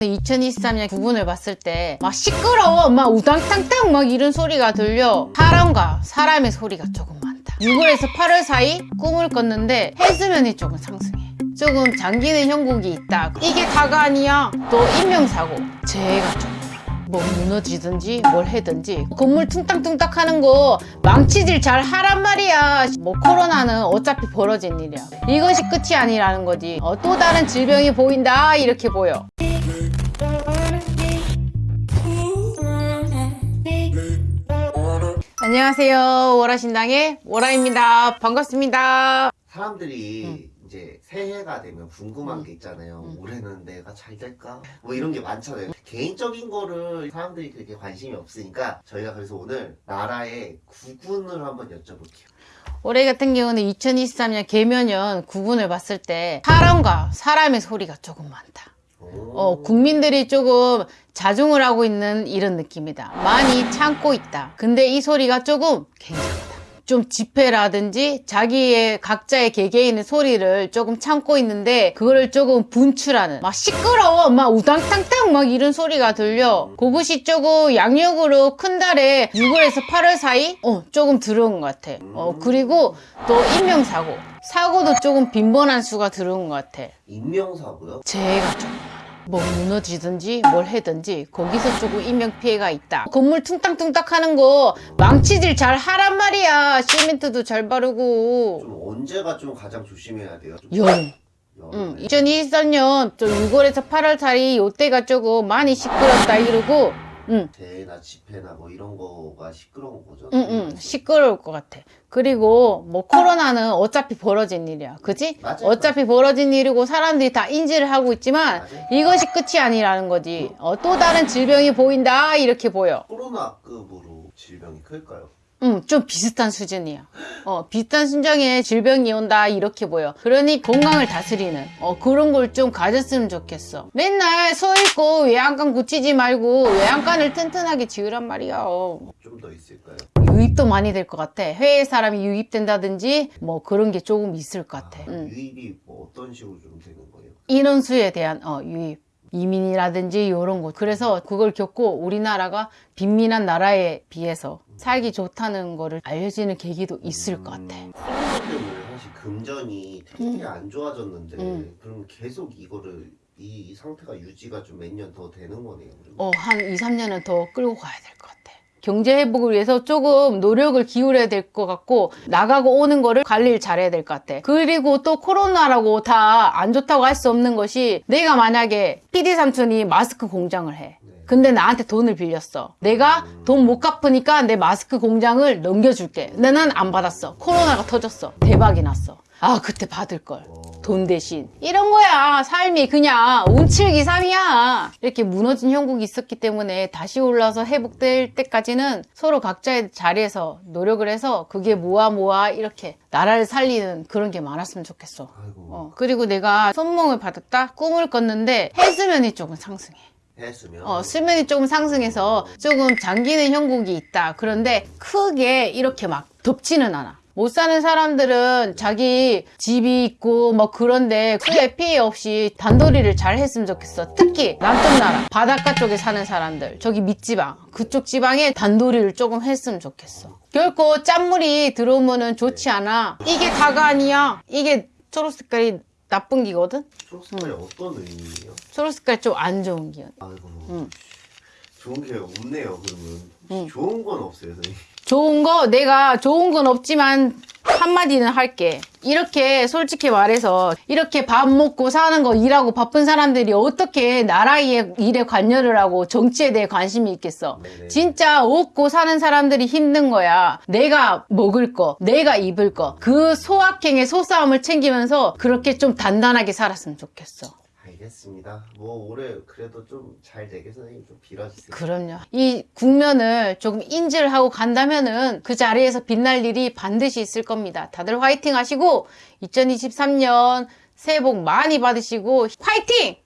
2023년 구분을 봤을 때 막 시끄러워 막 우당탕탕 막 이런 소리가 들려. 사람과 사람의 소리가 조금 많다. 6월에서 8월 사이 꿈을 꿨는데 해수면이 조금 상승해. 조금 잠기는 형국이 있다 이게 다가 아니야. 또 인명사고. 재해가 좀뭐 무너지든지 뭘 해든지 건물 퉁딱퉁딱 하는 거 망치질 잘 하란 말이야. 뭐 코로나는 어차피 벌어진 일이야. 이것이 끝이 아니라는 거지. 어, 또 다른 질병이 보인다. 이렇게 보여 안녕하세요 월화신당의 월화입니다 반갑습니다 사람들이 이제 새해가 되면 궁금한 게 있잖아요. 올해는 내가 잘 될까? 뭐 이런 게 많잖아요. 개인적인 거를 사람들이 그렇게 관심이 없으니까 저희가 그래서 오늘 나라의 구군을 한번 여쭤볼게요. 올해 같은 경우는 2023년 개면연 구분을 봤을 때 사람과 사람의 소리가 조금 많다 오. 어, 국민들이 조금 자중을 하고 있는 이런 느낌이다. 많이 참고 있다. 근데 이 소리가 조금 굉장하다. 좀 집회라든지 자기의 각자의 개개인의 소리를 조금 참고 있는데 그거를 조금 분출하는 막 시끄러워 막 우당탕탕 막 이런 소리가 들려 그것이 조금 양력으로 큰 달에 6월에서 8월 사이 어 조금 들어온 것 같아 어 그리고 또 인명사고 사고도 조금 빈번한 수가 들어온 것 같아 인명사고요? 재해가 좀. 뭐 무너지든지 뭘 해든지 거기서 조금 인명피해가 있다. 건물 퉁딱퉁딱 하는 거 망치질 잘 하란 말이야. 시멘트도 잘 바르고. 좀 언제가 좀 가장 조심해야 돼요? 좀 여름? 응, 2023년 좀 6월에서 8월 사이 요때가 조금 많이 시끄럽다 이러고 응, 재해나 집회나 뭐 이런 거가 시끄러운 거죠. 응, 응, 시끄러울 것 같아. 그리고 뭐 코로나는 어차피 벌어진 일이야. 그지? 맞아요. 어차피 벌어진 일이고 사람들이 다 인지를 하고 있지만 맞아요. 이것이 끝이 아니라는 거지. 어, 또 다른 질병이 보인다 이렇게 보여. 코로나 급으로 질병이 클까요? 응, 좀 비슷한 수준이야. 어, 비슷한 순정에 질병이 온다, 이렇게 보여. 그러니 건강을 다스리는, 어, 그런 걸 좀 가졌으면 좋겠어. 맨날 서 있고 외양간 고치지 말고 외양간을 튼튼하게 지으란 말이야. 어. 좀더 있을까요? 유입도 많이 될 것 같아. 해외 사람이 유입된다든지, 뭐 그런 게 조금 있을 것 같아. 아, 응. 유입이 뭐 어떤 식으로 좀 되는 거예요? 인원수에 대한, 어, 유입. 이민이라든지 이런 것. 그래서 그걸 겪고 우리나라가 빈민한 나라에 비해서 살기 좋다는 거를 알려지는 계기도 있을 것 같아. 음, 때문에 사실 금전이 되게 안 좋아졌는데 음. 그럼 계속 이거를 이, 이 상태가 유지가 좀 몇 년 더 되는 거네요. 그러면. 어, 한 2, 3년은 더 끌고 가야 될 것 같아. 경제 회복을 위해서 조금 노력을 기울여야 될 것 같고 나가고 오는 거를 관리를 잘해야 될 것 같아. 그리고 또 코로나라고 다 안 좋다고 할 수 없는 것이 내가 만약에 PD 삼촌이 마스크 공장을 해. 네. 근데 나한테 돈을 빌렸어. 내가 돈 못 갚으니까 내 마스크 공장을 넘겨줄게. 근데 난 안 받았어. 코로나가 터졌어. 대박이 났어. 아, 그때 받을 걸. 돈 대신. 이런 거야. 삶이 그냥 운칠기삼이야. 이렇게 무너진 형국이 있었기 때문에 다시 올라서 회복될 때까지는 서로 각자의 자리에서 노력을 해서 그게 모아 모아 이렇게 나라를 살리는 그런 게 많았으면 좋겠어. 어, 그리고 내가 손몽을 받았다? 꿈을 꿨는데 해수면이 조금 상승해. 어, 수면이 조금 상승해서 조금 잠기는 형국이 있다. 그런데 크게 이렇게 막 덮지는 않아. 못 사는 사람들은 자기 집이 있고 뭐 그런데 크게 피해 없이 단도리를 잘 했으면 좋겠어. 특히 남쪽 나라, 바닷가 쪽에 사는 사람들, 저기 밑지방, 그쪽 지방에 단도리를 조금 했으면 좋겠어. 결코 짠물이 들어오면 은 좋지 않아. 이게 다가 아니야. 이게 초록 색깔이 나쁜 기거든? 초록색깔이 어떤 의미예요? 초록 색깔 좀 안 좋은 기. 아이고 응. 좋은 게 없네요 그러면 응. 좋은 건 없어요 선생님 좋은 거 내가 좋은 건 없지만 한마디는 할게. 이렇게 솔직히 말해서 이렇게 밥 먹고 사는 거 일하고 바쁜 사람들이 어떻게 나라의 일에 관여를 하고 정치에 대해 관심이 있겠어. 네네. 진짜 없고 사는 사람들이 힘든 거야. 내가 먹을 거, 내가 입을 거. 그 소확행의 소싸움을 챙기면서 그렇게 좀 단단하게 살았으면 좋겠어. 알겠습니다 뭐 올해 그래도 좀 잘 되게 선생님 좀 빌어주세요 그럼요. 이 국면을 조금 인지를 하고 간다면은 그 자리에서 빛날 일이 반드시 있을 겁니다. 다들 화이팅 하시고 2023년 새해 복 많이 받으시고 화이팅!